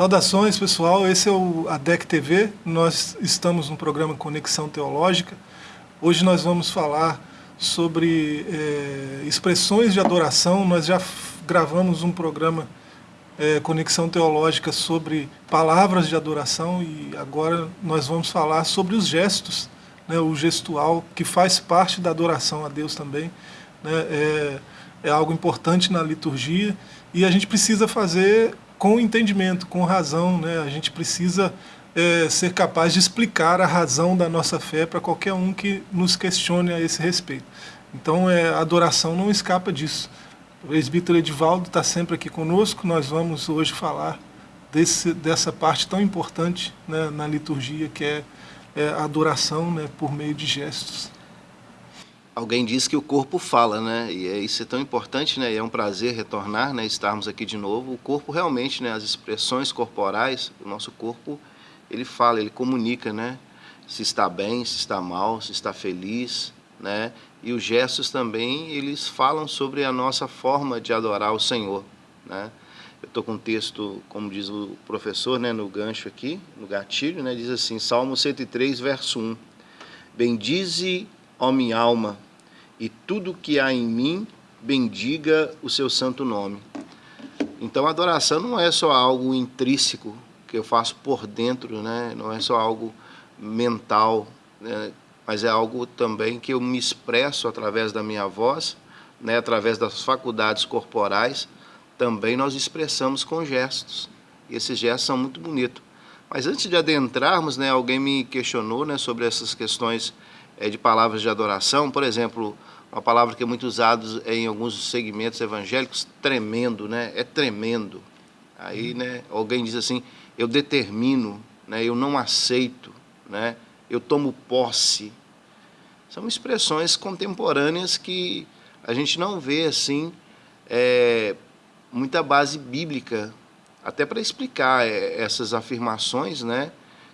Saudações, pessoal. Esse é o ADEC TV. Nós estamos no programa Conexão Teológica. Hoje nós vamos falar sobre é, expressões de adoração. Nós já gravamos um programa é, Conexão Teológica sobre palavras de adoração e agora nós vamos falar sobre os gestos, né, o gestual, que faz parte da adoração a Deus também. Né, é, é algo importante na liturgia e a gente precisa fazer com entendimento, com razão. Né? A gente precisa é, ser capaz de explicar a razão da nossa fé para qualquer um que nos questione a esse respeito. Então é, a adoração não escapa disso. O presbítero Edivaldo está sempre aqui conosco, nós vamos hoje falar desse, dessa parte tão importante né, na liturgia, que é, é a adoração né, por meio de gestos. Alguém disse que o corpo fala, né? E é, isso é tão importante, né? E é um prazer retornar, né? Estarmos aqui de novo. O corpo realmente, né? As expressões corporais, o nosso corpo, ele fala, ele comunica, né? Se está bem, se está mal, se está feliz, né? E os gestos também, eles falam sobre a nossa forma de adorar o Senhor, né? Eu estou com um texto, como diz o professor, né? No gancho aqui, no gatilho, né? Diz assim, Salmo 103, verso 1. Bendize ó minha alma, e tudo que há em mim, bendiga o seu santo nome. Então a adoração não é só algo intrínseco que eu faço por dentro, né? não é só algo mental, né? mas é algo também que eu me expresso através da minha voz, né? através das faculdades corporais, também nós expressamos com gestos. E esses gestos são muito bonitos. Mas antes de adentrarmos, né, alguém me questionou né, sobre essas questões é, de palavras de adoração, por exemplo, uma palavra que é muito usada em alguns segmentos evangélicos, tremendo, né? É tremendo. Aí, né, alguém diz assim, eu determino, né, eu não aceito, né, eu tomo posse. São expressões contemporâneas que a gente não vê assim é, muita base bíblica, até para explicar é, essas afirmações, né?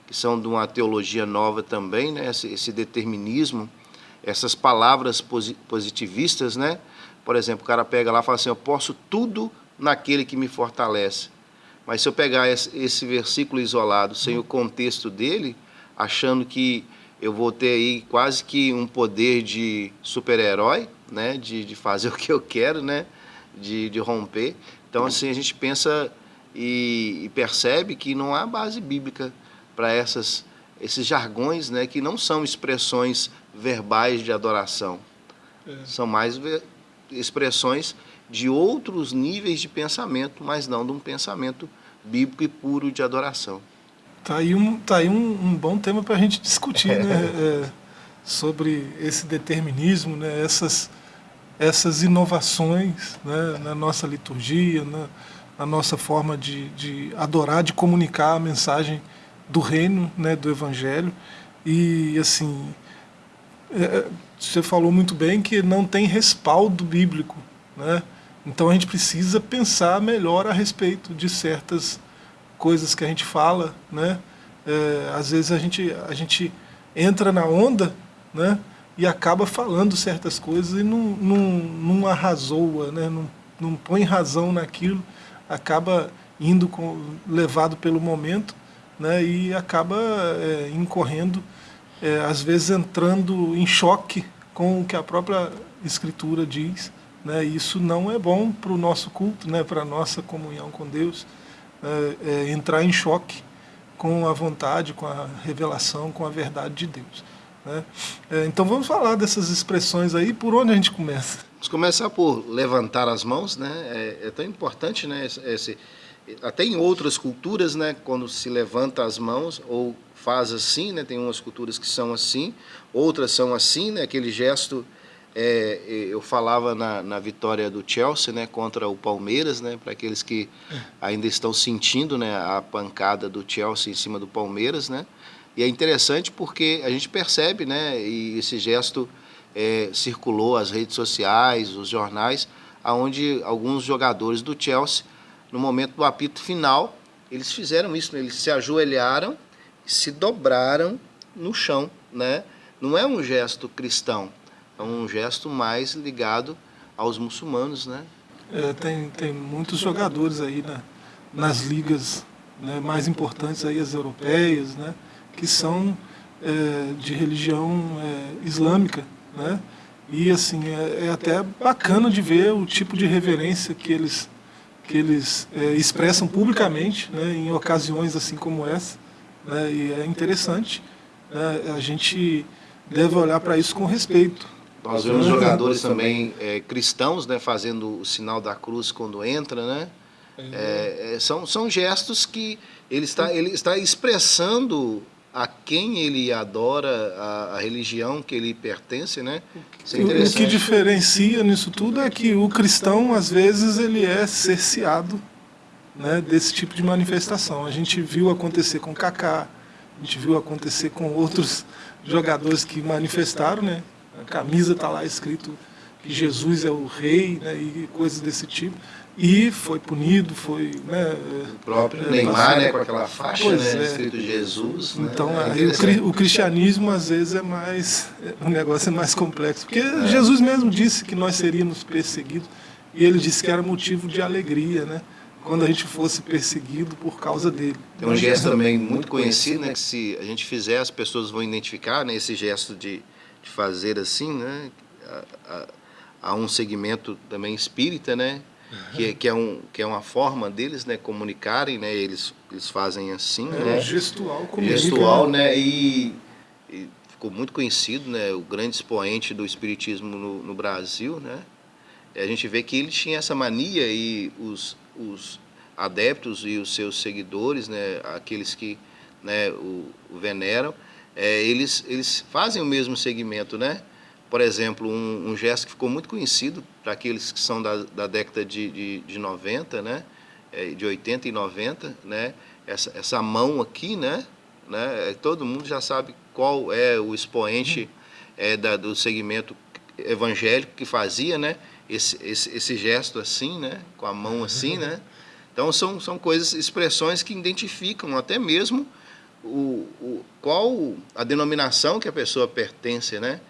Que são de uma teologia nova também, né? esse, esse determinismo, essas palavras positivistas, né? Por exemplo, o cara pega lá e fala assim, eu posso tudo naquele que me fortalece. Mas se eu pegar esse, versículo isolado, sem o contexto dele, achando que eu vou ter aí quase que um poder de super-herói, né? De, de fazer o que eu quero, né? De, de romper. Então, assim, a gente pensa e, e percebe que não há base bíblica para essas esses jargões, né, que não são expressões verbais de adoração. É. São mais expressões de outros níveis de pensamento, mas não de um pensamento bíblico e puro de adoração. Tá aí um, tá aí um, um bom tema para a gente discutir, né? É, sobre esse determinismo, né? essas, essas inovações né? na nossa liturgia, na, na nossa forma de, de adorar, de comunicar a mensagem do reino, né, do evangelho. E assim, é, é, você falou muito bem que não tem respaldo bíblico, né? Então a gente precisa pensar melhor a respeito de certas coisas que a gente fala, né? É, às vezes a gente, a gente entra na onda, né? E acaba falando certas coisas e não, não, não arrasoa, né? Não, não põe razão naquilo, acaba indo com, levado pelo momento né, e acaba é, incorrendo, é, às vezes entrando em choque com o que a própria Escritura diz. Né, isso não é bom para o nosso culto, né, para a nossa comunhão com Deus, é, é, entrar em choque com a vontade, com a revelação, com a verdade de Deus. Né? É, então vamos falar dessas expressões aí, por onde a gente começa? Vamos começar por levantar as mãos, né? é, é tão importante né, esse, até em outras culturas, né, quando se levanta as mãos ou faz assim, né, tem umas culturas que são assim, outras são assim, né, aquele gesto, é, eu falava na, na, vitória do Chelsea, né, contra o Palmeiras, né, para aqueles que ainda estão sentindo, né, a pancada do Chelsea em cima do Palmeiras, né, e é interessante porque a gente percebe, né, e esse gesto é, circulou as redes sociais, os jornais, aonde alguns jogadores do Chelsea no momento do apito final, eles fizeram isso, né? eles se ajoelharam se dobraram no chão, né? Não é um gesto cristão, é um gesto mais ligado aos muçulmanos, né? É, tem, tem muitos jogadores aí né? nas ligas né, mais importantes aí as europeias, né, que são é, de religião é, islâmica, né, e assim é, é, até bacana de ver o tipo de reverência que eles que eles é, expressam publicamente, né, em ocasiões assim como essa, né, e é interessante. Né, a gente deve olhar para isso com respeito. Nós vemos jogadores também é, cristãos, né, fazendo o sinal da cruz quando entra, né? É, é, são, são gestos que ele está, ele está expressando a quem ele adora, a, a religião que ele pertence, né? É o que diferencia nisso tudo é que o cristão, às vezes, ele é cerceado né, desse tipo de manifestação. A gente viu acontecer com Kaká, a gente viu acontecer com outros jogadores que manifestaram, né? A camisa está lá escrito que Jesus é o rei, né, e coisas desse tipo e foi punido, foi... Né, o próprio é, Neymar, né, com aquela faixa, né, é. escrito Jesus. Né, então, né, aí, o, o, cristianismo, às vezes, é mais... O negócio é mais complexo, porque é. Jesus mesmo disse que nós seríamos perseguidos, e ele disse que era motivo de alegria, né? Quando a gente fosse perseguido por causa dele. Tem um gesto também muito conhecido, né? Que se a gente fizer, as pessoas vão identificar, né? Esse gesto de, de fazer assim, né? Há um segmento também espírita, né? Que, que, é um, que é uma forma deles né, comunicarem, né, eles, eles fazem assim. É, né, gestual comunica. Gestual, né, e, e, ficou muito conhecido, né, o grande expoente do espiritismo no, no Brasil, né, a gente vê que ele tinha essa mania e os, os adeptos e os seus seguidores, né, aqueles que né, o, o veneram, é, eles, eles fazem o mesmo segmento, né, por exemplo, um, um, gesto que ficou muito conhecido para aqueles que são da, da década de, de, de 90, né? É, de 80 e 90, né? Essa, essa mão aqui, né? né? É, todo mundo já sabe qual é o expoente é, da, do segmento evangélico que fazia, né? Esse, esse, esse gesto assim, né? Com a mão assim, né? Então são, são coisas, expressões que identificam até mesmo o, o, qual a denominação que a pessoa pertence, né?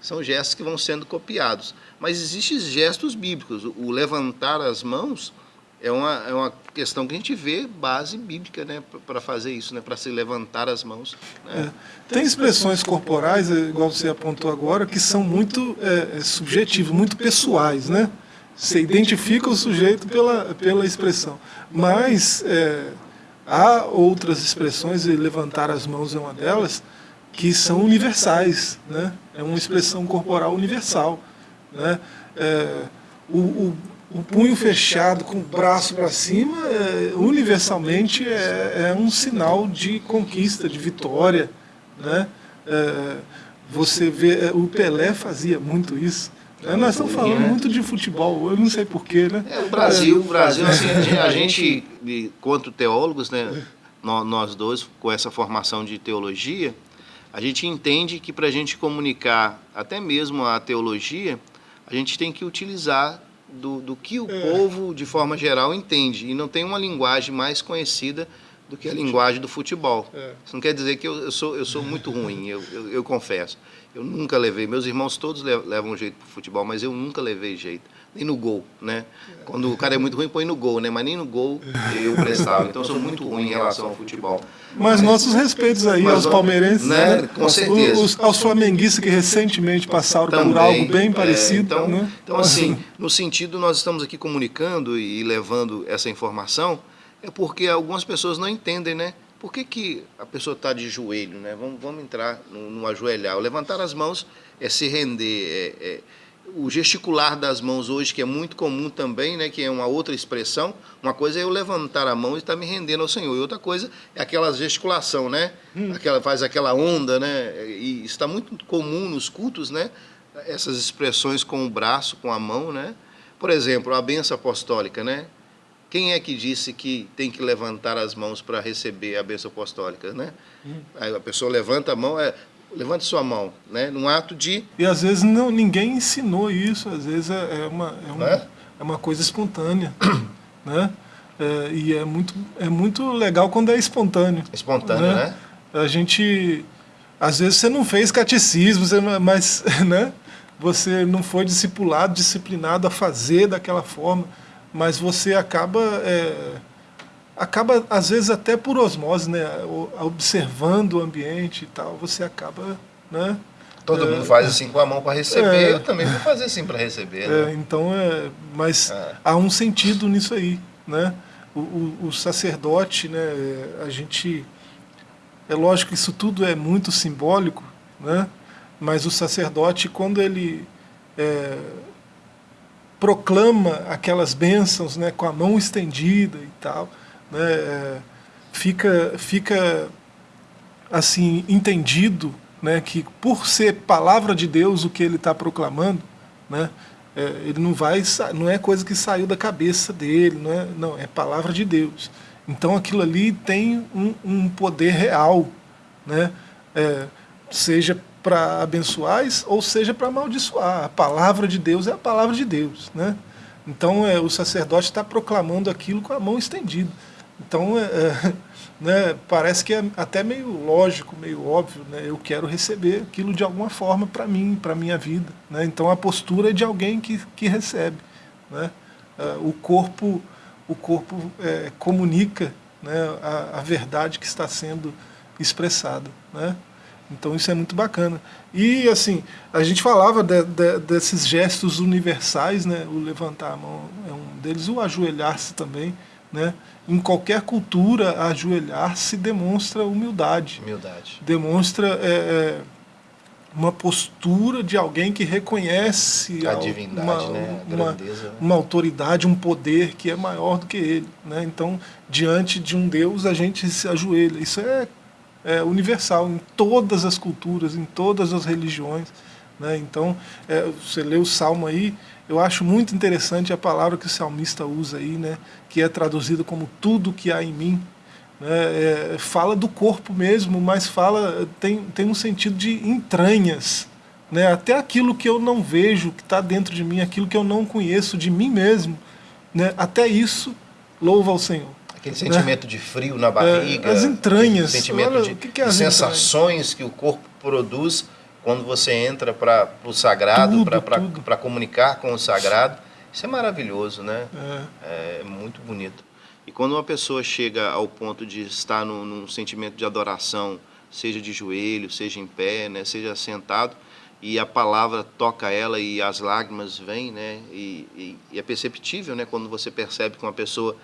São gestos que vão sendo copiados. Mas existem gestos bíblicos. O levantar as mãos é uma, é uma questão que a gente vê base bíblica né, para fazer isso, né, para se levantar as mãos. Né? É. Tem expressões corporais, é, igual você apontou agora, que são muito é, é, subjetivas, muito pessoais. Né? Você identifica o sujeito pela, pela expressão. Mas é, há outras expressões, e levantar as mãos é uma delas, que são universais, né? é uma expressão corporal universal. Né? É, o, o, o, punho fechado com o braço para cima, é, universalmente, é, é, um sinal de conquista, de vitória. Né? É, você vê, é, o Pelé fazia muito isso. Né? Nós estamos falando né? muito de futebol, eu não sei porquê, né? É, o Brasil, o Brasil assim, a gente, quanto teólogos, né, nós dois, com essa formação de teologia, a gente entende que para a gente comunicar até mesmo a teologia, a gente tem que utilizar do, do que o é. povo, de forma geral, entende. E não tem uma linguagem mais conhecida do que a linguagem do futebol. É. Isso não quer dizer que eu, eu, sou, eu sou muito ruim, eu, eu, eu confesso. Eu nunca levei, meus irmãos todos levam jeito para o futebol, mas eu nunca levei jeito nem no gol, né? Quando o cara é muito ruim, põe no gol, né? Mas nem no gol eu prestava. Então eu sou muito ruim em relação ao futebol. Mas nossos respeitos aí aos palmeirenses, né? né? Com certeza. Os, aos flamenguistas que recentemente passaram Também, por algo bem é, parecido. É, então, né? então, assim, no sentido, nós estamos aqui comunicando e levando essa informação, é porque algumas pessoas não entendem, né? Por que, que a pessoa está de joelho, né? Vamos, vamos entrar no, no ajoelhar. O levantar as mãos é se render, é, é o gesticular das mãos hoje, que é muito comum também, né, que é uma outra expressão, uma coisa é eu levantar a mão e estar tá me rendendo ao Senhor, e outra coisa é aquela gesticulação, né, hum. aquela, faz aquela onda, né, e está muito comum nos cultos, né, essas expressões com o braço, com a mão, né, por exemplo, a benção apostólica, né, quem é que disse que tem que levantar as mãos para receber a benção apostólica, né? Hum. Aí a pessoa levanta a mão, é, levante sua mão, né? num ato de... E às vezes não, ninguém ensinou isso, às vezes é, é uma, é, uma, é? é uma coisa espontânea. né? É, e é muito, é muito legal quando é espontâneo. Espontâneo, né? né? A gente... Às vezes você não fez catecismo, você, mas né? você não foi discipulado, disciplinado a fazer daquela forma, mas você acaba... É, acaba, às vezes, até por osmose, né? observando o ambiente e tal, você acaba... Né? Todo é, mundo faz assim com a mão para receber, é, eu também vou fazer assim para receber. Né? É, então, é, mas é. há um sentido nisso aí. Né? O, o, o, sacerdote, né, a gente... É lógico que isso tudo é muito simbólico, né? mas o sacerdote, quando ele é, proclama aquelas bênçãos né, com a mão estendida e tal, né, é, fica, fica assim entendido né, que por ser palavra de Deus o que ele está proclamando, né, é, ele não vai, não é coisa que saiu da cabeça dele, não é, não, é palavra de Deus. Então aquilo ali tem um, um poder real, né, é, seja para abençoar ou seja para amaldiçoar. A palavra de Deus é a palavra de Deus. Né? Então é, o sacerdote está proclamando aquilo com a mão estendida. Então é, é, né, parece que é até meio lógico, meio óbvio. Né? Eu quero receber aquilo de alguma forma para mim, para a minha vida. Né? Então a postura é de alguém que, que recebe. Né? É, o corpo, o corpo é, comunica né, a, a verdade que está sendo expressada. Né? Então isso é muito bacana. E assim, a gente falava de, de, desses gestos universais, né? o levantar a mão é um deles, o ajoelhar-se também. Né? Em qualquer cultura, ajoelhar-se demonstra humildade. Humildade. Demonstra é, é, uma postura de alguém que reconhece a divindade, uma, né? a uma, uma, autoridade, um poder que é maior do que ele. Né? Então, diante de um Deus, a gente se ajoelha. Isso é é, universal em todas as culturas, em todas as religiões. Né? Então, é, você lê o Salmo aí, eu acho muito interessante a palavra que o salmista usa aí, né? que é traduzida como tudo que há em mim. Né? É, fala do corpo mesmo, mas fala tem, tem um sentido de entranhas. Né? Até aquilo que eu não vejo, que está dentro de mim, aquilo que eu não conheço de mim mesmo, né? até isso louva ao Senhor. Aquele sentimento né? de frio na barriga. É, as entranhas. sentimento Olha, de, que que é de sensações que o corpo produz quando você entra para o sagrado, para comunicar com o sagrado. Isso é maravilhoso, né? É. é. muito bonito. E quando uma pessoa chega ao ponto de estar num, num sentimento de adoração, seja de joelho, seja em pé, né, seja sentado, e a palavra toca ela e as lágrimas vêm, né, e, e, e é perceptível né, quando você percebe que uma pessoa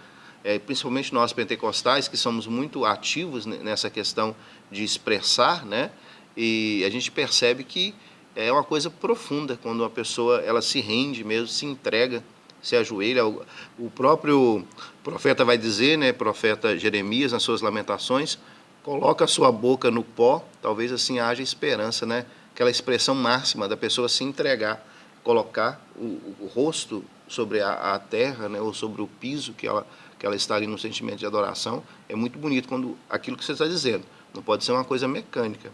é, principalmente nós pentecostais, que somos muito ativos nessa questão de expressar, né? E a gente percebe que é uma coisa profunda quando uma pessoa ela se rende mesmo, se entrega, se ajoelha. O próprio profeta vai dizer, né, profeta Jeremias, nas suas lamentações, coloca a sua boca no pó, talvez assim haja esperança, né? Aquela expressão máxima da pessoa se entregar, colocar o, o rosto sobre a, a terra, né, ou sobre o piso que ela que ela está ali no sentimento de adoração, é muito bonito quando aquilo que você está dizendo. Não pode ser uma coisa mecânica,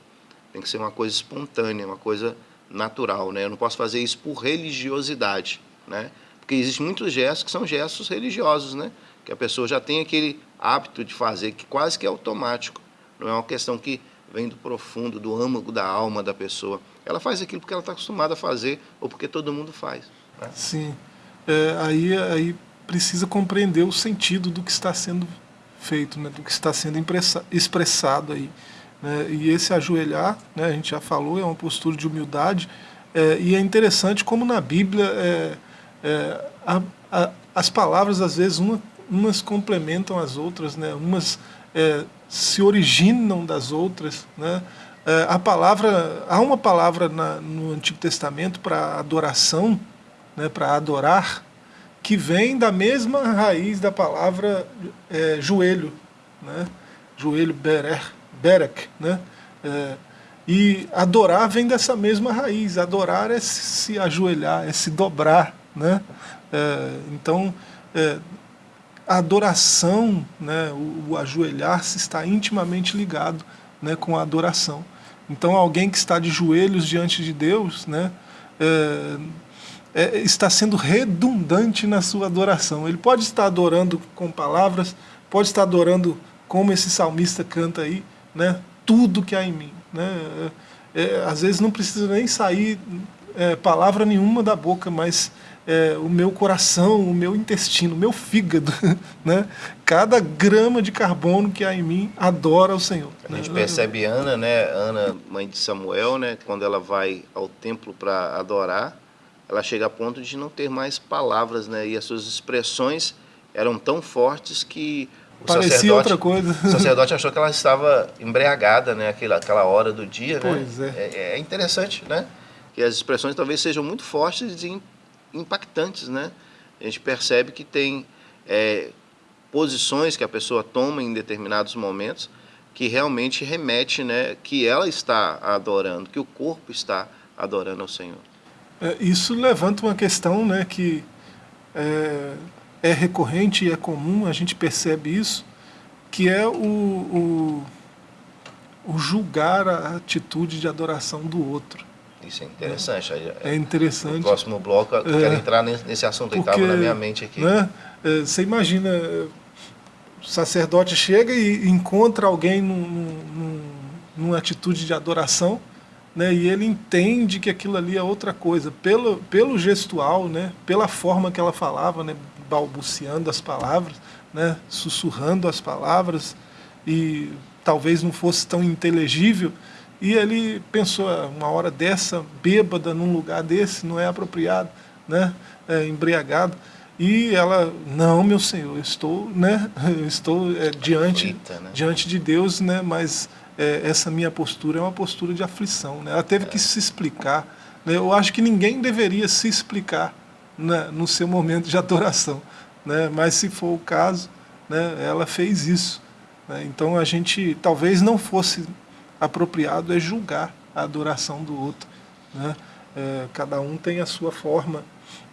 tem que ser uma coisa espontânea, uma coisa natural. Né? Eu não posso fazer isso por religiosidade, né? porque existem muitos gestos que são gestos religiosos, né? que a pessoa já tem aquele hábito de fazer, que quase que é automático. Não é uma questão que vem do profundo, do âmago da alma da pessoa. Ela faz aquilo porque ela está acostumada a fazer ou porque todo mundo faz. Né? Sim. É, aí, aí precisa compreender o sentido do que está sendo feito, né, do que está sendo expressado aí. Né, e esse ajoelhar, né, a gente já falou, é uma postura de humildade, é, e é interessante como na Bíblia é, é, a, a, as palavras, às vezes, uma, umas complementam as outras, né, umas é, se originam das outras. Né, é, a palavra, há uma palavra na, no Antigo Testamento para adoração, né, para adorar, que vem da mesma raiz da palavra é, joelho, né? joelho berer, berek, né? É, e adorar vem dessa mesma raiz, adorar é se ajoelhar, é se dobrar, né? É, então, é, a adoração, né, o, o ajoelhar-se está intimamente ligado né, com a adoração. Então alguém que está de joelhos diante de Deus, né, é, é, está sendo redundante na sua adoração. Ele pode estar adorando com palavras, pode estar adorando como esse salmista canta aí, né? tudo que há em mim. Né? É, é às vezes não precisa nem sair é, palavra nenhuma da boca, mas é, o meu coração, o meu intestino, o meu fígado, né? Cada grama de carbono que há em mim adora o Senhor. A gente né? percebe Ana, né? Ana, mãe de Samuel, né? Quando ela vai ao templo para adorar, ela chega a ponto de não ter mais palavras, né? E as suas expressões eram tão fortes que o Parecia sacerdote, outra coisa. O sacerdote achou que ela estava embriagada, né? Aquela, aquela hora do dia, pois né? É. é. É interessante, né? Que as expressões talvez sejam muito fortes e impactantes, né? A gente percebe que tem é, posições que a pessoa toma em determinados momentos que realmente remete, né, que ela está adorando, que o corpo está adorando ao Senhor. É, isso levanta uma questão, né, que é, recorrente e é comum, a gente percebe isso, que é o, o, o julgar a atitude de adoração do outro. Isso é interessante. É, é interessante. No próximo bloco eu quero é, entrar nesse assunto que estava na minha mente aqui. Né, é, você imagina, o sacerdote chega e encontra alguém num, num, numa atitude de adoração, né, e ele entende que aquilo ali é outra coisa, pelo, pelo gestual, né, pela forma que ela falava, né, balbuciando as palavras, né, sussurrando as palavras, e talvez não fosse tão inteligível, e ele pensou, ah, uma hora dessa, bêbada, num lugar desse, não é apropriado, né? É, embriagado. E ela, não, meu Senhor, eu estou, né? Eu estou é, diante, Eita, né? diante de Deus, né? Mas é, essa minha postura é uma postura de aflição, né? Ela teve que se explicar. Né? Eu acho que ninguém deveria se explicar né? no seu momento de adoração, né? Mas se for o caso, né? Ela fez isso. Né? Então a gente talvez não fosse apropriado é julgar a adoração do outro. Né? É, cada um tem a sua forma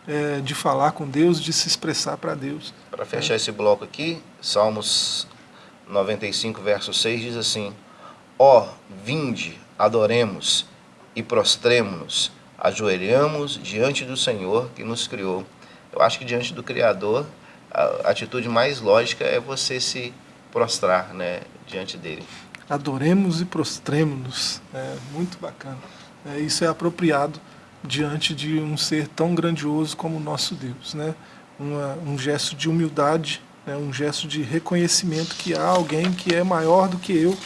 é, de falar com Deus, de se expressar para Deus. Para fechar é. esse bloco aqui, Salmos 95, verso 6 diz assim, Ó, oh, vinde, adoremos e prostremos-nos, ajoelhamos diante do Senhor que nos criou. Eu acho que diante do Criador, a atitude mais lógica é você se prostrar né, diante dele adoremos e prostremos-nos. É muito bacana. É, isso é apropriado diante de um ser tão grandioso como o nosso Deus. Né? Uma, um gesto de humildade, né? um gesto de reconhecimento que há alguém que é maior do que eu,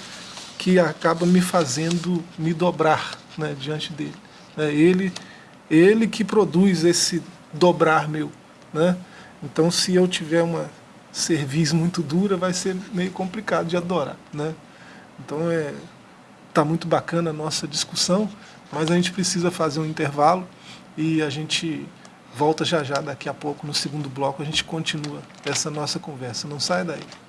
que acaba me fazendo me dobrar né? diante dele. É ele, ele que produz esse dobrar meu. Né? Então, se eu tiver uma cerviz muito dura, vai ser meio complicado de adorar. Né? Então é tá muito bacana a nossa discussão, mas a gente precisa fazer um intervalo e a gente volta já já daqui a pouco no segundo bloco a gente continua essa nossa conversa. Não sai daí.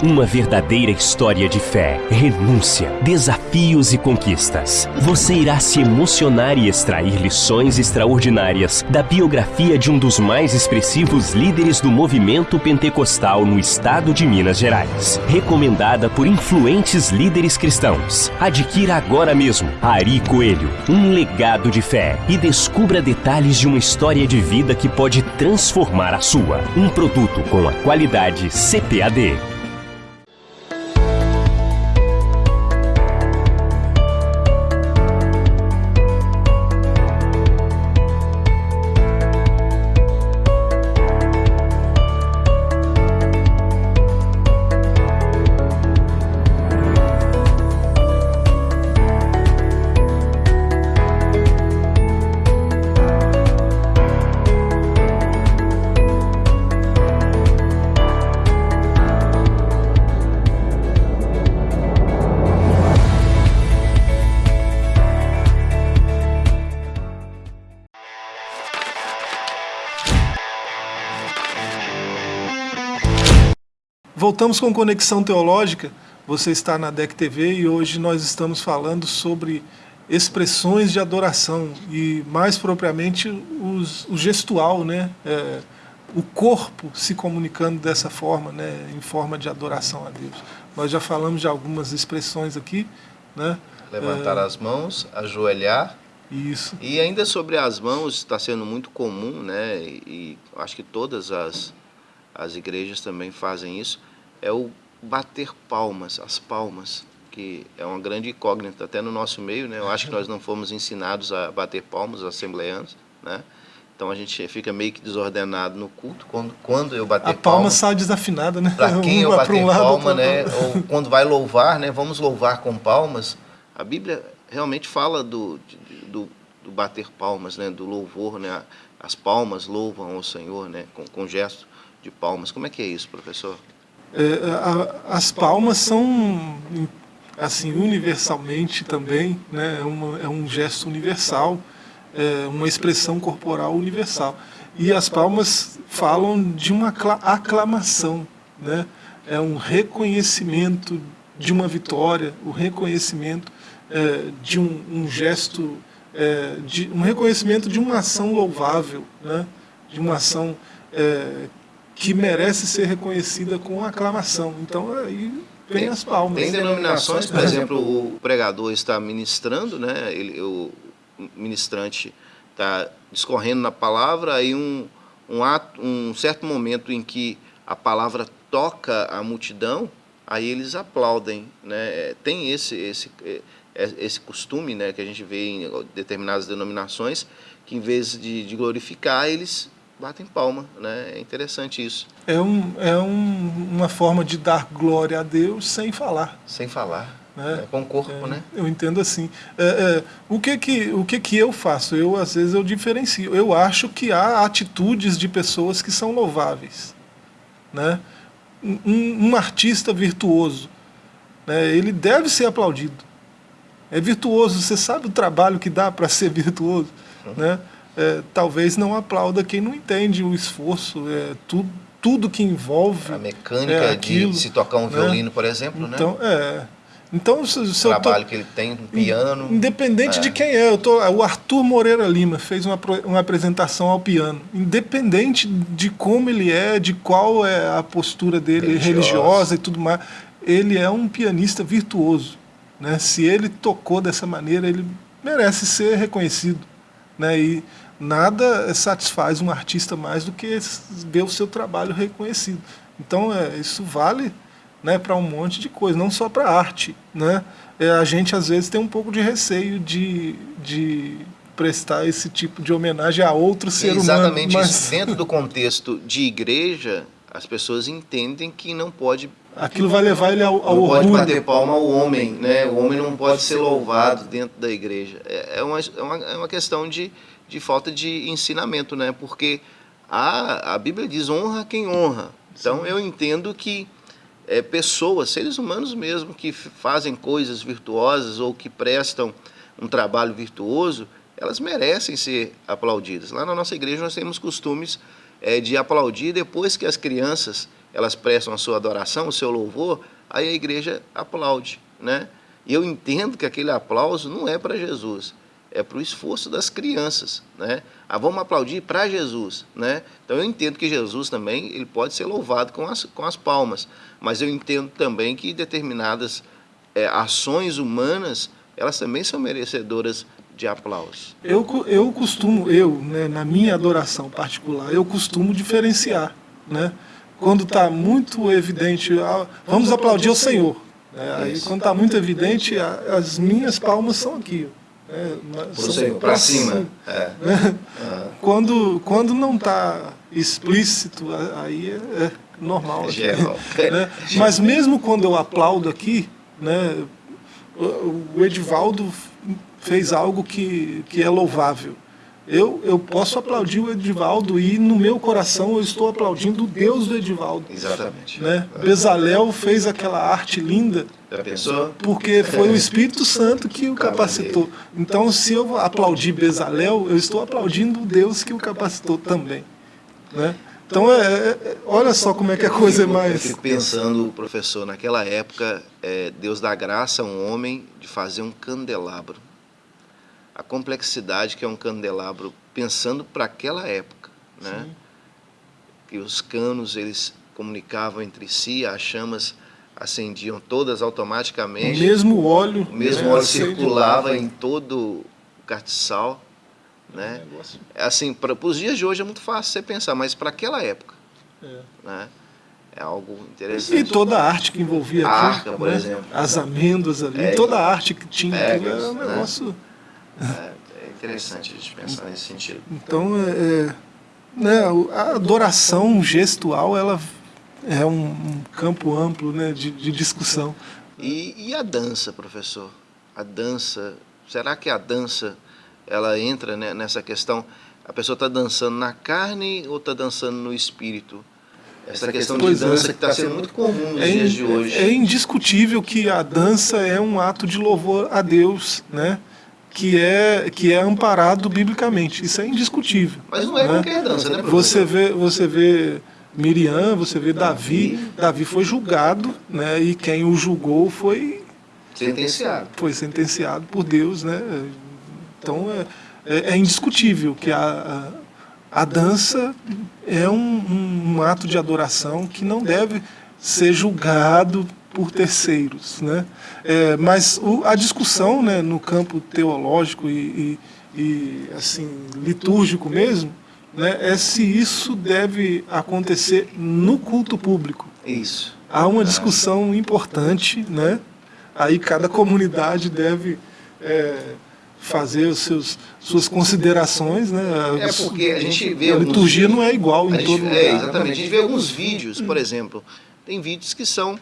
Uma verdadeira história de fé, renúncia, desafios e conquistas. Você irá se emocionar e extrair lições extraordinárias da biografia de um dos mais expressivos líderes do movimento pentecostal no estado de Minas Gerais. Recomendada por influentes líderes cristãos. Adquira agora mesmo Ari Coelho, um legado de fé e descubra detalhes de uma história de vida que pode transformar a sua. Um produto com a qualidade CPAD. Voltamos com Conexão Teológica. Você está na DEC TV e hoje nós estamos falando sobre expressões de adoração e mais propriamente os, o gestual, né? É, o corpo se comunicando dessa forma, né? em forma de adoração a Deus. Nós já falamos de algumas expressões aqui. Né? Levantar é, as mãos, ajoelhar. Isso. E ainda sobre as mãos está sendo muito comum, né? e, e acho que todas as, as igrejas também fazem isso, é o bater palmas, as palmas, que é uma grande incógnita até no nosso meio, né? Eu acho que nós não fomos ensinados a bater palmas, assembleanos, né? Então a gente fica meio que desordenado no culto quando, quando eu bater a palma. palma sai desafinada, né? Para quem eu bater um palma, né? Ou quando vai louvar, né? Vamos louvar com palmas. A Bíblia realmente fala do, do, do bater palmas, né? Do louvor, né? As palmas louvam ao Senhor, né? Com, com gesto de palmas. Como é que é isso, professor? É, as palmas são assim universalmente também, né? É, uma, é um gesto universal é, uma expressão corporal universal. E as palmas falam de uma aclamação, né? é um reconhecimento de uma vitória, o reconhecimento é, de um, um gesto, é, de, um reconhecimento de uma ação louvável, né? de uma ação é, que merece ser reconhecida com aclamação. Então aí vem as palmas. Tem denominações, por exemplo, o pregador está ministrando, né? Ele, o, ministrante está discorrendo na palavra, aí um, um, ato, um certo momento em que a palavra toca a multidão, aí eles aplaudem. Né? Tem esse, esse, é, é, esse costume né, que a gente vê em determinadas denominações, que em vez de, de glorificar, eles batem palma. Né? É interessante isso. É, um, é um, uma forma de dar glória a Deus sem falar. Sem falar. Né? É com o corpo, é, né? Eu entendo assim. É, é, o que que, o que que eu faço? Eu, às vezes, eu diferencio. Eu acho que há atitudes de pessoas que são louváveis. Né? Um, um artista virtuoso, né? ele deve ser aplaudido. É virtuoso, você sabe o trabalho que dá para ser virtuoso. Uhum. Né? É, talvez não aplauda quem não entende o esforço, é, tudo, tudo que envolve. A mecânica é, aquilo, de se tocar um né? violino, por exemplo, então, né? É, então, se, se o trabalho tô, que ele tem no piano. Independente é. de quem é, eu tô, o Arthur Moreira Lima fez uma, uma apresentação ao piano. Independente de como ele é, de qual é a postura dele religiosa, religiosa e tudo mais, ele é um pianista virtuoso. Né? Se ele tocou dessa maneira, ele merece ser reconhecido. Né? E nada satisfaz um artista mais do que ver o seu trabalho reconhecido. Então, é, isso vale né, para um monte de coisa, não só para arte. Né? É, a gente, às vezes, tem um pouco de receio de, de prestar esse tipo de homenagem a outro ser Exatamente humano. Exatamente mas... isso. Dentro do contexto de igreja, as pessoas entendem que não pode... Aquilo vai levar ele ao, ao não orgulho. pode bater palma ao homem, né? O homem não pode ser louvado dentro da igreja. É, é uma, é uma, é uma questão de, de falta de ensinamento, né? Porque a, a Bíblia diz honra quem honra. Então eu entendo que é, pessoas, seres humanos mesmo, que fazem coisas virtuosas ou que prestam um trabalho virtuoso, elas merecem ser aplaudidas. Lá na nossa igreja nós temos costumes é, de aplaudir depois que as crianças elas prestam a sua adoração, o seu louvor, aí a igreja aplaude, né? E eu entendo que aquele aplauso não é para Jesus, é para o esforço das crianças, né? Ah, vamos aplaudir para Jesus, né? Então eu entendo que Jesus também ele pode ser louvado com as, com as palmas, mas eu entendo também que determinadas é, ações humanas elas também são merecedoras de aplauso. Eu, eu costumo, eu, né, na minha adoração particular, eu costumo diferenciar, né? Quando está muito evidente, ah, vamos aplaudir o Senhor. Né? Aí quando está muito evidente, as minhas palmas são aqui. É, para cima. É. Né? Quando, quando não está explícito, aí é, é normal. É. Né? Mas mesmo quando eu aplaudo aqui, né, o Edivaldo fez algo que, que é louvável. Eu, eu posso aplaudir o Edivaldo e no meu coração eu estou aplaudindo o Deus do Edivaldo. Exatamente. Né? Bezalel fez aquela arte linda. Já pensou? Porque foi o Espírito Santo que o capacitou. Então, se eu aplaudir Bezalel, eu estou aplaudindo o Deus que o capacitou também. Né? Então, é, é, é olha só como é que a coisa é mais... Eu fico pensando, professor, naquela época, é, Deus dá graça a um homem de fazer um candelabro a complexidade que é um candelabro, pensando para aquela época, né? Sim. Que os canos eles comunicavam entre si, as chamas acendiam todas automaticamente. O mesmo óleo. O mesmo né? óleo circulava em todo o castiçal, né? É assim, para os dias de hoje é muito fácil você pensar, mas para aquela época, é. né? É algo interessante. E toda a arte que envolvia a arca, por né? exemplo. As amêndoas ali, É, toda a arte que tinha é, era um né? negócio. É, é interessante a gente pensar nesse sentido. Então, é, é, né, a adoração gestual ela é um, um campo amplo né, de, de discussão. E, e a dança, professor? A dança, será que a dança ela entra né, nessa questão? A pessoa está dançando na carne ou está dançando no espírito? Essa questão de Pois é. dança que está sendo muito comum nos É, dias de hoje. é indiscutível que a dança é um ato de louvor a Deus, né? Que é, que é amparado biblicamente. Isso é indiscutível. Mas não é né? qualquer dança, né, professor? Você vê, você vê Miriam, você vê Davi. Davi foi julgado, né? E quem o julgou foi, Sentenciado. foi sentenciado por Deus, né? Então é, é, é indiscutível que a, a, a dança é um, um ato de adoração que não deve ser julgado por terceiros, né? É, mas o, a discussão, né, no campo teológico e, e, e, assim litúrgico mesmo, né, é se isso deve acontecer no culto público. Isso. Há uma discussão importante, né? Aí cada comunidade deve é, fazer os seus suas considerações, né? É porque a gente vê a liturgia vídeos- não é igual em gente- todo lugar. é, exatamente. A gente vê alguns vídeos, por exemplo, tem vídeos que são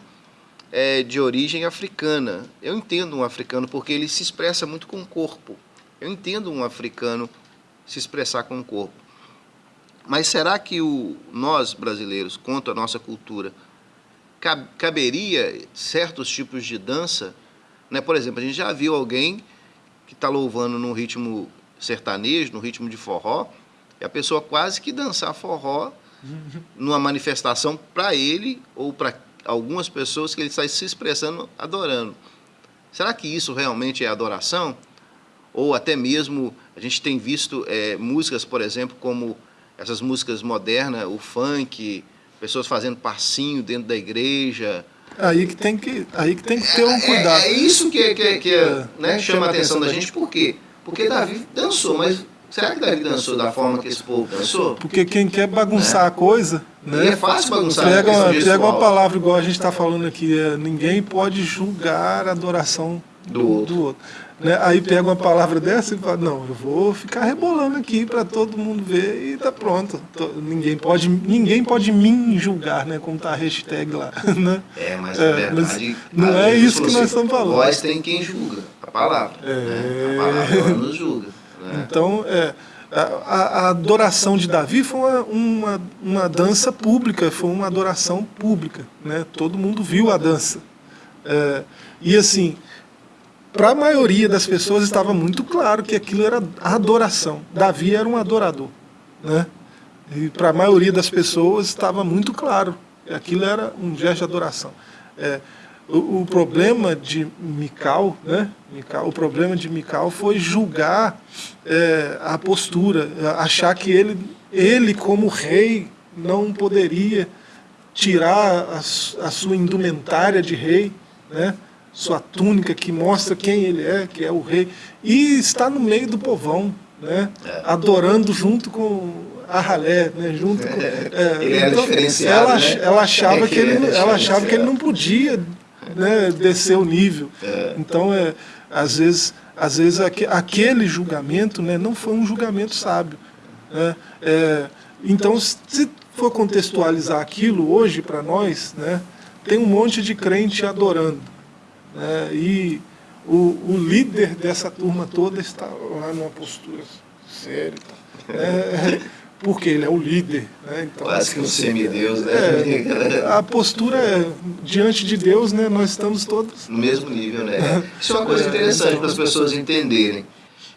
é, de origem africana. Eu entendo um africano porque ele se expressa muito com o corpo. Eu entendo um africano se expressar com o corpo. Mas será que o, nós, brasileiros, quanto à nossa cultura, cab- caberia certos tipos de dança? Né? Por exemplo, a gente já viu alguém que está louvando num ritmo sertanejo, no ritmo de forró, e a pessoa quase que dançar forró numa manifestação para ele ou para algumas pessoas que ele está se expressando adorando. Será que isso realmente é adoração? Ou até mesmo a gente tem visto é, músicas, por exemplo, como essas músicas modernas, o funk, pessoas fazendo passinho dentro da igreja. Aí que tem que, aí que tem que ter um cuidado. É, é isso que, que, que É. né, chama a atenção da gente. Por quê? Porque Davi dançou, mas será que Davi dançou da forma que esse povo dançou? Porque quem quer bagunçar a coisa, E né? é fácil bagunçar Pega, uma, pega uma palavra igual a gente está falando aqui, é, ninguém pode julgar a adoração Do do, outro. do outro. Né? Aí pega uma palavra dessa e fala, não, eu vou ficar rebolando aqui para todo mundo ver e tá pronto. Tô- ninguém, pode, ninguém pode me julgar, né? Como tá a hashtag lá. Né? É, mas É, na verdade. mas não é isso que nós estamos falando. Vós tem quem julga, a palavra. É. né? A palavra ela nos julga. Né? Então, é, a, a- adoração de Davi foi uma, uma, uma dança pública, foi uma adoração pública. Né? Todo mundo viu a dança. É, e assim, para a maioria das pessoas estava muito claro que aquilo era adoração. Davi era um adorador. Né? E para a maioria das pessoas estava muito claro que aquilo era um gesto de adoração. É, o, o problema de Mical, né? Mical, o problema de Mical foi julgar é, a postura, achar que ele, ele como rei não poderia tirar a, a sua indumentária de rei, né? sua túnica que mostra quem ele é, que é o rei, e está no meio do povão, né? adorando junto com a ralé, né? junto com, é, Ele era diferenciado, ela, né? ela achava É que que ele, ela achava que ele não podia né, descer o nível. Então, é, às vezes, às vezes aque- aquele julgamento né, não foi um julgamento sábio. né? É, então, se for contextualizar aquilo hoje para nós, né, tem um monte de crente adorando. né, e o, o líder dessa turma toda está lá numa postura séria. tá? É, porque ele é o líder. Né, então, Quase que um semideus, né? é, a postura é, diante de Deus, né, nós estamos todos. no mesmo nível, né? Isso é uma coisa interessante para as pessoas entenderem.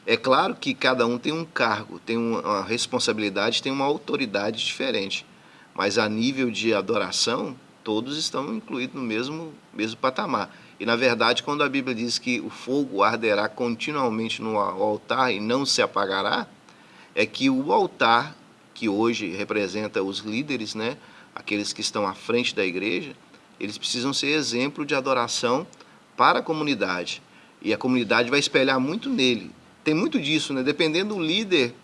É claro que cada um tem um cargo, tem uma uma responsabilidade, tem uma autoridade diferente. Mas a nível de adoração, todos estão incluídos no mesmo, mesmo patamar. E na verdade, quando a Bíblia diz que o fogo arderá continuamente no altar e não se apagará, é que o altar, que hoje representa os líderes, né, aqueles que estão à frente da igreja, eles precisam ser exemplo de adoração para a comunidade. E a comunidade vai espelhar muito nele. Tem muito disso, né? Dependendo do líder,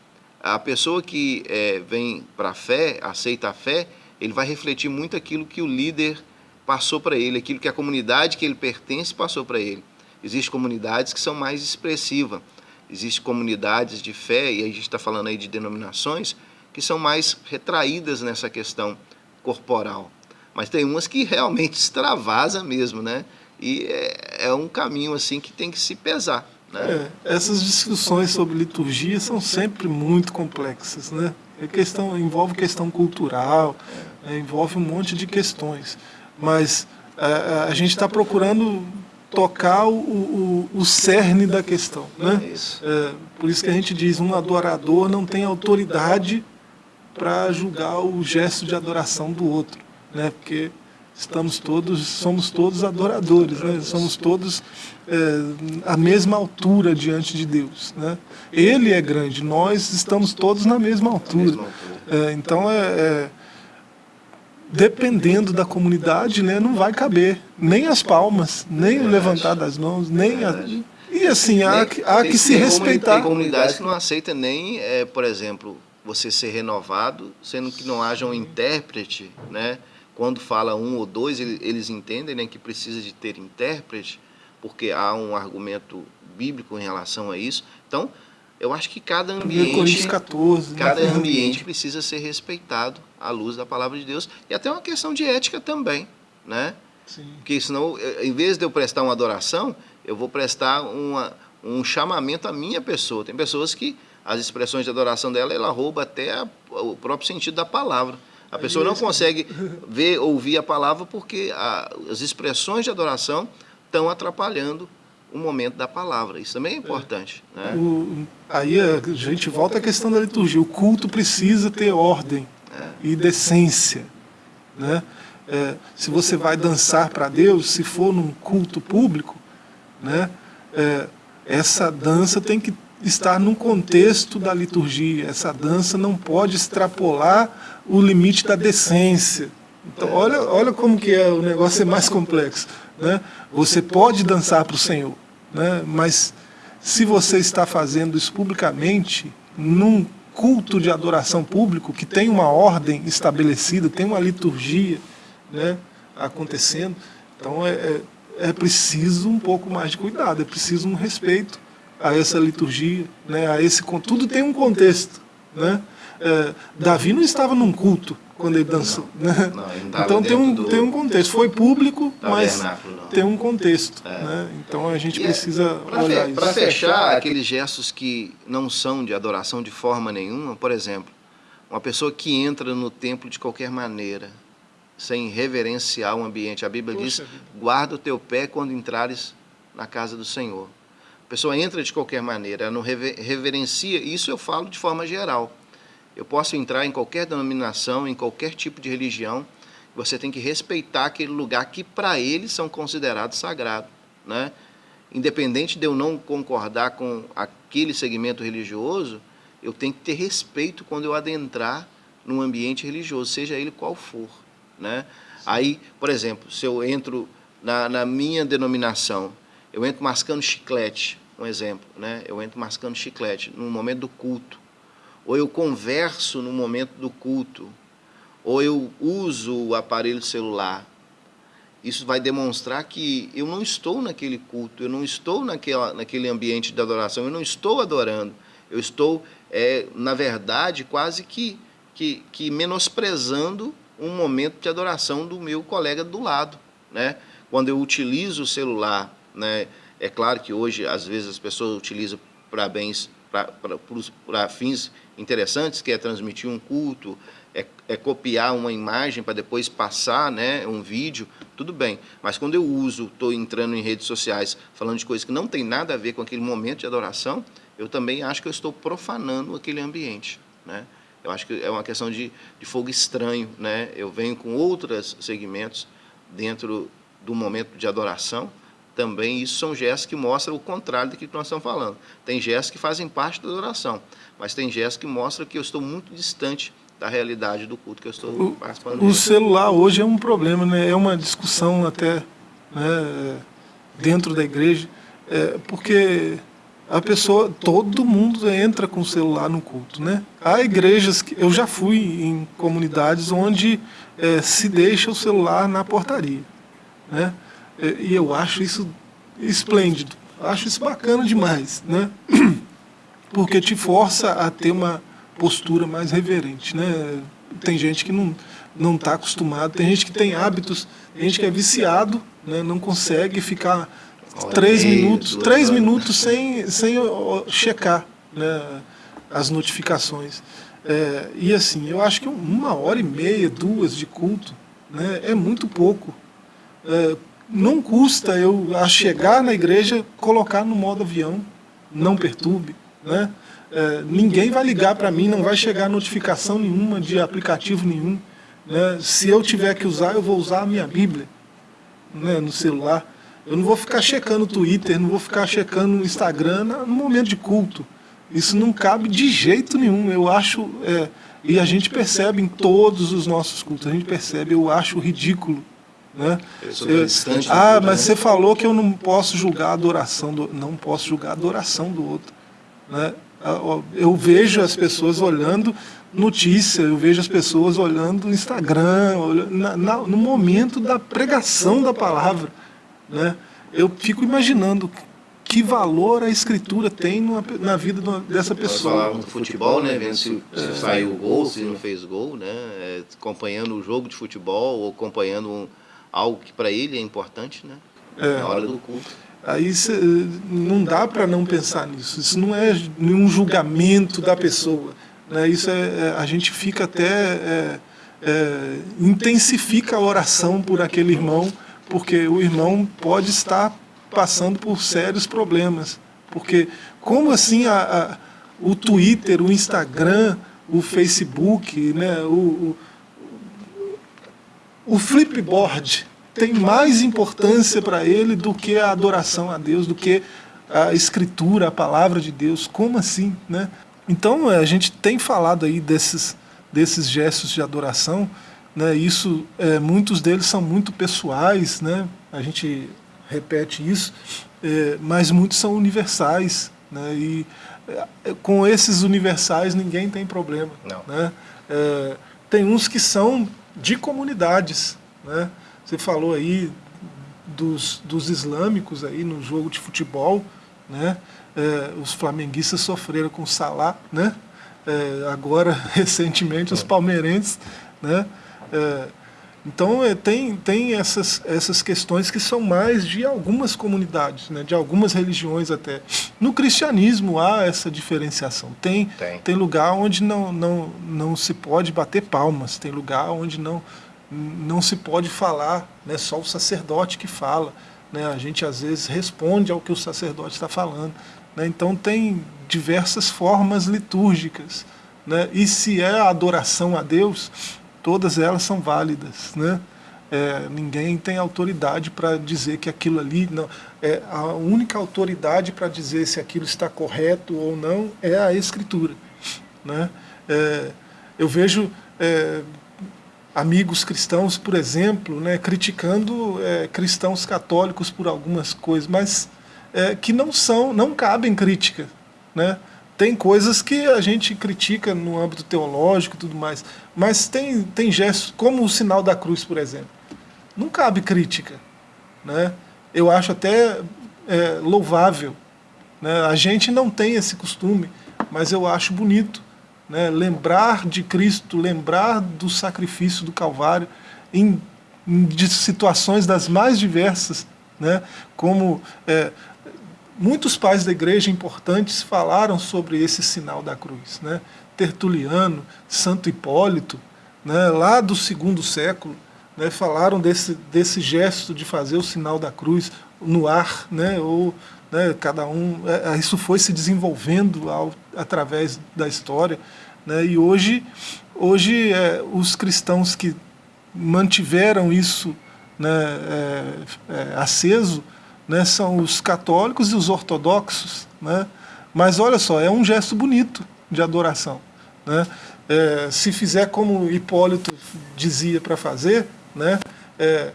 a pessoa que eh, vem para a fé, aceita a fé, ele vai refletir muito aquilo que o líder passou para ele, aquilo que a comunidade que ele pertence passou para ele. Existem comunidades que são mais expressivas, existem comunidades de fé, e a gente está falando aí de denominações, que são mais retraídas nessa questão corporal. Mas tem umas que realmente extravasa mesmo, né? E é, é um caminho assim que tem que se pesar. Né? É, essas discussões sobre liturgia são sempre muito complexas, né? É questão, envolve questão cultural, é, envolve um monte de questões. Mas a, é, a gente está procurando tocar o, o, o, cerne da questão. Né? É, por isso que a gente diz, um adorador não tem autoridade para julgar o gesto de adoração do outro. Né? Porque estamos todos, somos todos adoradores, né? somos todos é, à mesma altura diante de Deus. Né? Ele é grande, nós estamos todos na mesma altura. É, então, é, é, dependendo da comunidade, né, não vai caber nem as palmas, nem o levantar das mãos, nem a... E assim, há, que, há que se respeitar. Tem comunidades que não aceitam nem, é, por exemplo, você ser renovado, sendo que não haja um intérprete, né? quando fala um ou dois, eles entendem né, que precisa de ter intérprete, porque há um argumento bíblico em relação a isso. Então, eu acho que cada ambiente, 14, né? cada ambiente precisa ser respeitado à luz da palavra de Deus e até uma questão de ética também, né? Sim. Porque senão, em vez de eu prestar uma adoração, eu vou prestar uma, um chamamento à minha pessoa. Tem pessoas que as expressões de adoração dela, ela rouba até a, o próprio sentido da palavra. A pessoa não consegue ver, ouvir a palavra porque a, as expressões de adoração estão atrapalhando o momento da palavra. Isso também é importante. É. Né? O, aí a gente volta à questão da liturgia. O culto precisa ter ordem é. e decência. Né? É, se você vai dançar para Deus, se for num culto público, né, é, essa dança tem que estar num contexto da liturgia. Essa dança não pode extrapolar o limite da decência. Então, olha, olha como que é o negócio é mais complexo. Né? Você pode dançar para o Senhor, né? mas se você está fazendo isso publicamente, num culto de adoração público, que tem uma ordem estabelecida, tem uma liturgia né, acontecendo, então é, é, é preciso um pouco mais de cuidado, é preciso um respeito a essa liturgia, né, a esse tudo tem um contexto, né? É, Davi não estava num culto quando ele dançou, não, né? Não, então tem um tem um contexto, foi público, mas tem um contexto, é. né? Então a gente e é, precisa é, olhar fe, isso. Para fechar aqueles gestos que não são de adoração de forma nenhuma, por exemplo, uma pessoa que entra no templo de qualquer maneira, sem reverenciar o ambiente. A Bíblia Poxa diz: guarda o teu pé quando entrares na casa do Senhor. A pessoa entra de qualquer maneira, não reverencia, isso eu falo de forma geral. Eu posso entrar em qualquer denominação, em qualquer tipo de religião, você tem que respeitar aquele lugar que para eles são considerados sagrado, né? Independente de eu não concordar com aquele segmento religioso, eu tenho que ter respeito quando eu adentrar num ambiente religioso, seja ele qual for, né? Aí, por exemplo, se eu entro na, na minha denominação, eu entro mascando chiclete, um exemplo, né? Eu entro mascando chiclete no momento do culto, ou eu converso no momento do culto, ou eu uso o aparelho celular. Isso vai demonstrar que eu não estou naquele culto, eu não estou naquela, naquele ambiente de adoração, eu não estou adorando. Eu estou, é, na verdade, quase que, que, que menosprezando um momento de adoração do meu colega do lado. Né? Quando eu utilizo o celular né? É claro que hoje, às vezes, as pessoas utilizam para bens, para fins interessantes, que é transmitir um culto, é, é copiar uma imagem para depois passar né, um vídeo, tudo bem. Mas quando eu uso, estou entrando em redes sociais, falando de coisas que não tem nada a ver com aquele momento de adoração, eu também acho que eu estou profanando aquele ambiente. Né? Eu acho que é uma questão de, de fogo estranho. Né? Eu venho com outros segmentos dentro do momento de adoração, também isso são gestos que mostram o contrário do que nós estamos falando. Tem gestos que fazem parte da adoração, mas tem gestos que mostram que eu estou muito distante da realidade do culto que eu estou o, participando. O celular hoje é um problema, né? é uma discussão até né, dentro da igreja, é, porque a pessoa, todo mundo entra com o celular no culto, né? Há igrejas que eu já fui em comunidades onde é, se deixa o celular na portaria, né? E eu acho isso esplêndido, acho isso bacana demais, né? Porque te força a ter uma postura mais reverente, né? Tem gente que não não está acostumado, tem gente que tem hábitos, tem gente que é viciado, né? Não consegue ficar três minutos, três minutos sem, sem checar né, as notificações. É, e assim, eu acho que uma hora e meia, duas de culto né, é muito pouco. É, não custa eu, a chegar na igreja, colocar no modo avião, não perturbe. Né? É, ninguém vai ligar para mim, não vai chegar notificação nenhuma de aplicativo nenhum. Né? Se eu tiver que usar, eu vou usar a minha Bíblia né, no celular. Eu não vou ficar checando o Twitter, não vou ficar checando o Instagram no momento de culto. Isso não cabe de jeito nenhum. Eu acho, é, e a gente percebe em todos os nossos cultos, a gente percebe, eu acho ridículo. Né? Eu, ah, mas você falou que eu não posso julgar a adoração do não posso julgar a adoração do outro. Né? Eu vejo as pessoas olhando notícia, eu vejo as pessoas olhando Instagram, olhando na, na, no momento da pregação da palavra. Né? Eu fico imaginando que valor a escritura tem numa, na vida dessa pessoa. Falávamos do futebol, né? Vendo se, se é. saiu gol, se não fez gol, né? É, acompanhando o jogo de futebol ou acompanhando um, algo que para ele é importante, né? É. Na hora do culto. Aí cê, não dá para não pensar nisso. Isso não é nenhum julgamento da pessoa. Né? Isso é, é a gente fica até é, é, intensifica a oração por aquele irmão porque o irmão pode estar passando por sérios problemas. Porque como assim a, a, o Twitter, o Instagram, o Facebook, né, o, o, o flipboard tem mais importância para ele do que a adoração a Deus, do que a escritura, a palavra de Deus. Como assim? Né? Então a gente tem falado aí desses, desses gestos de adoração, né, isso, é, muitos deles são muito pessoais, né, a gente repete isso, é, mas muitos são universais. Né, e é, com esses universais ninguém tem problema. Né, é, tem uns que são de comunidades. Né, você falou aí dos, dos islâmicos aí no jogo de futebol, né, é, os flamenguistas sofreram com o Salah, né, é, agora recentemente os palmeirenses, né, é, então é, tem, tem essas, essas questões que são mais de algumas comunidades, né, de algumas religiões até. No cristianismo há essa diferenciação. Tem, tem. tem lugar onde não, não, não se pode bater palmas, tem lugar onde não, não se pode falar, né, só o sacerdote que fala. Né, a gente às vezes responde ao que o sacerdote está falando. Né, então tem diversas formas litúrgicas. Né, e se é a adoração a Deus, todas elas são válidas. Né? É, ninguém tem autoridade para dizer que aquilo ali não é a única autoridade para dizer se aquilo está correto ou não é a escritura né é, eu vejo é, amigos cristãos por exemplo né criticando é, cristãos católicos por algumas coisas mas é, que não são não cabem crítica né tem coisas que a gente critica no âmbito teológico e tudo mais, mas tem, tem gestos, como o sinal da cruz, por exemplo. Não cabe crítica. Né? Eu acho até é, louvável. Né? A gente não tem esse costume, mas eu acho bonito. Né? Lembrar de Cristo, lembrar do sacrifício do Calvário em, em situações das mais diversas, né? como é, muitos pais da igreja importantes falaram sobre esse sinal da cruz. Né? Tertuliano, Santo Hipólito, né, lá do segundo século, né, falaram desse, desse gesto de fazer o sinal da cruz no ar, né, ou né, cada um, é, é isso foi se desenvolvendo ao, através da história, né, e hoje, hoje é, os cristãos que mantiveram isso né, é, é, aceso, né, são os católicos e os ortodoxos. Né? Mas olha só, é um gesto bonito de adoração. Né? É, se fizer como Hipólito dizia para fazer, né, é,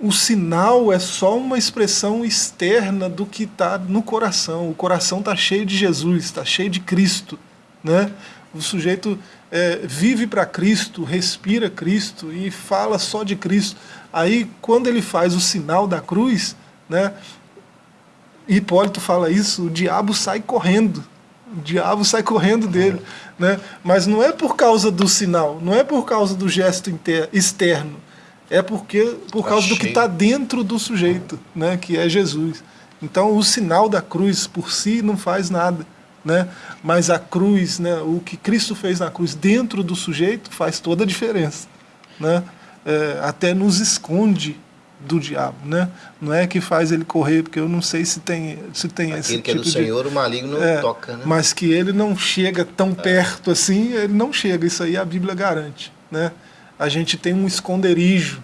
o sinal é só uma expressão externa do que está no coração. O coração está cheio de Jesus, está cheio de Cristo. Né? O sujeito é, vive para Cristo, respira Cristo e fala só de Cristo. Aí, quando ele faz o sinal da cruz, né, Hipólito fala isso, o diabo sai correndo. O diabo sai correndo dele. Né? Mas não é por causa do sinal, não é por causa do gesto externo, é porque por causa do que está dentro do sujeito, né? que é Jesus. Então o sinal da cruz por si não faz nada. Né? Mas a cruz, né, o que Cristo fez na cruz dentro do sujeito faz toda a diferença. Né? É, até nos esconde do diabo, né? Não é que faz ele correr, porque eu não sei se tem, se tem Aquele esse que é do tipo Senhor, o maligno é, toca, né? Mas que ele não chega tão é. perto assim, ele não chega, isso aí a Bíblia garante, né? A gente tem um esconderijo,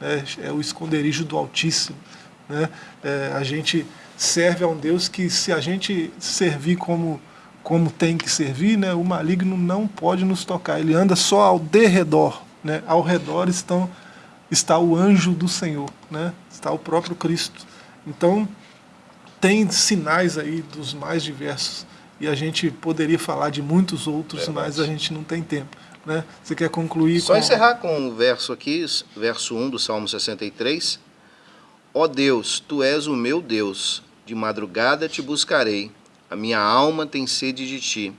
né? é o esconderijo do Altíssimo, né? É, a gente serve a um Deus que se a gente servir como como tem que servir, né, o maligno não pode nos tocar, ele anda só ao derredor, né, ao redor estão está o anjo do Senhor, né? está o próprio Cristo. Então, tem sinais aí dos mais diversos, e a gente poderia falar de muitos outros, Verdade. mas a gente não tem tempo. Né? Você quer concluir? Só com... encerrar com o verso aqui, verso 1 do Salmo 63. Ó Deus, Tu és o meu Deus, de madrugada te buscarei, a minha alma tem sede de Ti,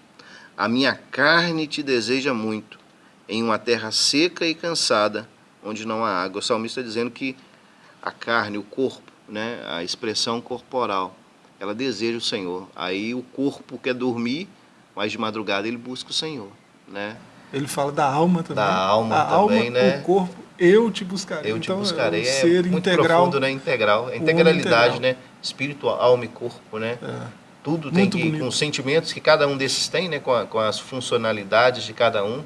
a minha carne te deseja muito, em uma terra seca e cansada, onde não há água. O salmista está dizendo que a carne, o corpo, né, a expressão corporal, ela deseja o Senhor. Aí o corpo quer dormir, mas de madrugada ele busca o Senhor. Né? Ele fala da alma também. Da alma a também, alma, né? O corpo, eu te buscarei. Eu te então, buscarei. É, ser é muito integral, profundo, né? Integral. A integralidade, né? Espírito, alma e corpo, né? É. Tudo tem muito que, bonito. com os sentimentos que cada um desses tem, né? Com, a, com as funcionalidades de cada um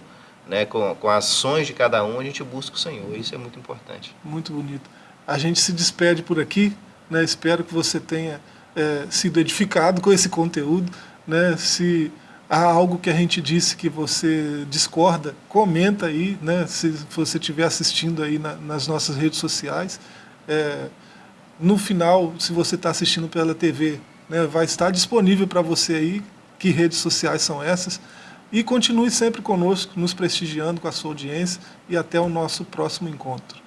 né, com, com ações de cada um, a gente busca o Senhor. Isso é muito importante. Muito bonito. A gente se despede por aqui. Né, espero que você tenha é, sido edificado com esse conteúdo. Né, se há algo que a gente disse que você discorda, comenta aí, né, se você estiver assistindo aí na, nas nossas redes sociais. É, no final, se você está assistindo pela TV, né, vai estar disponível para você aí que redes sociais são essas. E continue sempre conosco, nos prestigiando com a sua audiência e até o nosso próximo encontro.